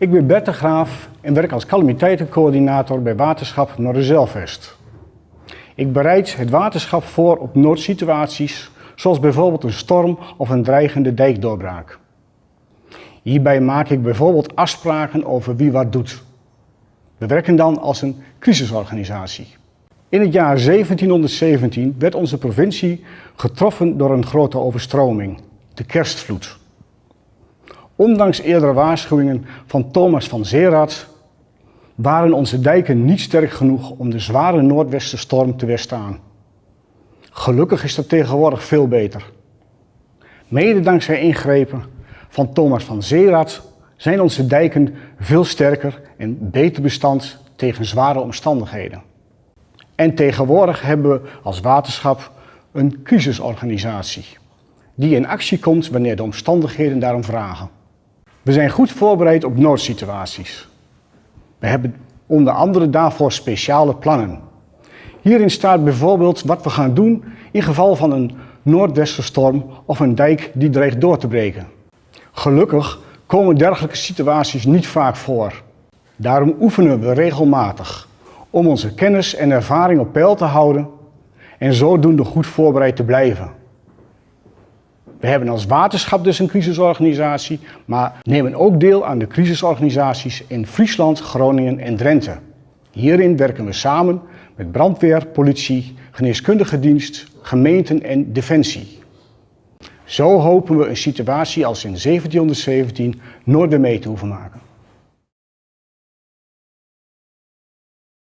Ik ben Bert de Graaf en werk als calamiteitencoördinator bij Waterschap Noorderzelvest. Ik bereid het waterschap voor op noodsituaties, zoals bijvoorbeeld een storm of een dreigende dijkdoorbraak. Hierbij maak ik bijvoorbeeld afspraken over wie wat doet. We werken dan als een crisisorganisatie. In het jaar 1717 werd onze provincie getroffen door een grote overstroming, de kerstvloed. Ondanks eerdere waarschuwingen van Thomas van Zeerat waren onze dijken niet sterk genoeg om de zware noordwestenstorm te weerstaan. Gelukkig is dat tegenwoordig veel beter. Mede dankzij ingrepen van Thomas van Zeerat zijn onze dijken veel sterker en beter bestand tegen zware omstandigheden. En tegenwoordig hebben we als waterschap een crisisorganisatie die in actie komt wanneer de omstandigheden daarom vragen. We zijn goed voorbereid op noodsituaties. We hebben onder andere daarvoor speciale plannen. Hierin staat bijvoorbeeld wat we gaan doen in geval van een noordwesterstorm of een dijk die dreigt door te breken. Gelukkig komen dergelijke situaties niet vaak voor. Daarom oefenen we regelmatig om onze kennis en ervaring op peil te houden en zodoende goed voorbereid te blijven. We hebben als waterschap dus een crisisorganisatie, maar nemen ook deel aan de crisisorganisaties in Friesland, Groningen en Drenthe. Hierin werken we samen met brandweer, politie, geneeskundige dienst, gemeenten en defensie. Zo hopen we een situatie als in 1717 nooit meer mee te hoeven maken.